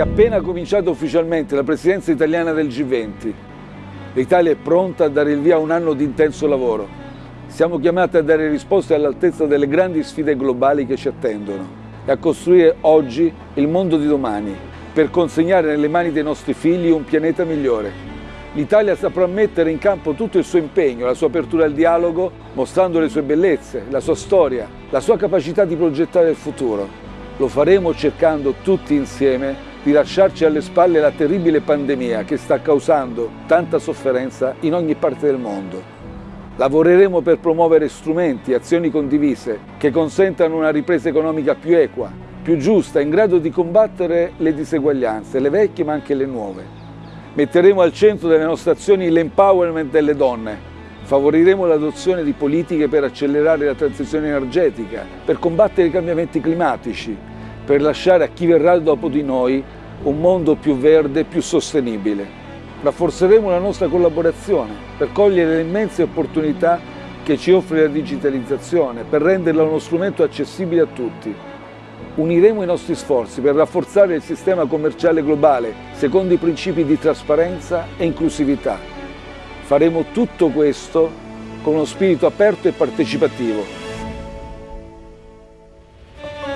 ha appena cominciato ufficialmente la presidenza italiana del G20. L'Italia è pronta a dare il via a un anno di intenso lavoro. Siamo chiamati a dare risposte all'altezza delle grandi sfide globali che ci attendono e a costruire oggi il mondo di domani per consegnare nelle mani dei nostri figli un pianeta migliore. L'Italia saprà mettere in campo tutto il suo impegno, la sua apertura al dialogo, mostrando le sue bellezze, la sua storia, la sua capacità di progettare il futuro. Lo faremo cercando tutti insieme di lasciarci alle spalle la terribile pandemia che sta causando tanta sofferenza in ogni parte del mondo. Lavoreremo per promuovere strumenti e azioni condivise che consentano una ripresa economica più equa, più giusta, in grado di combattere le diseguaglianze, le vecchie ma anche le nuove. Metteremo al centro delle nostre azioni l'empowerment delle donne. Favoriremo l'adozione di politiche per accelerare la transizione energetica, per combattere i cambiamenti climatici, per lasciare a chi verrà dopo di noi un mondo più verde e più sostenibile. Rafforzeremo la nostra collaborazione per cogliere le immense opportunità che ci offre la digitalizzazione, per renderla uno strumento accessibile a tutti uniremo i nostri sforzi per rafforzare il sistema commerciale globale secondo i principi di trasparenza e inclusività. Faremo tutto questo con uno spirito aperto e partecipativo.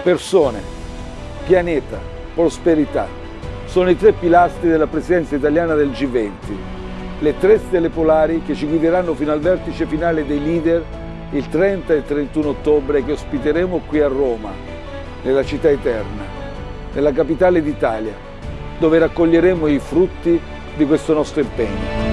Persone, pianeta, prosperità sono i tre pilastri della presidenza italiana del G20, le tre stelle polari che ci guideranno fino al vertice finale dei leader il 30 e 31 ottobre che ospiteremo qui a Roma nella città eterna, nella capitale d'Italia, dove raccoglieremo i frutti di questo nostro impegno.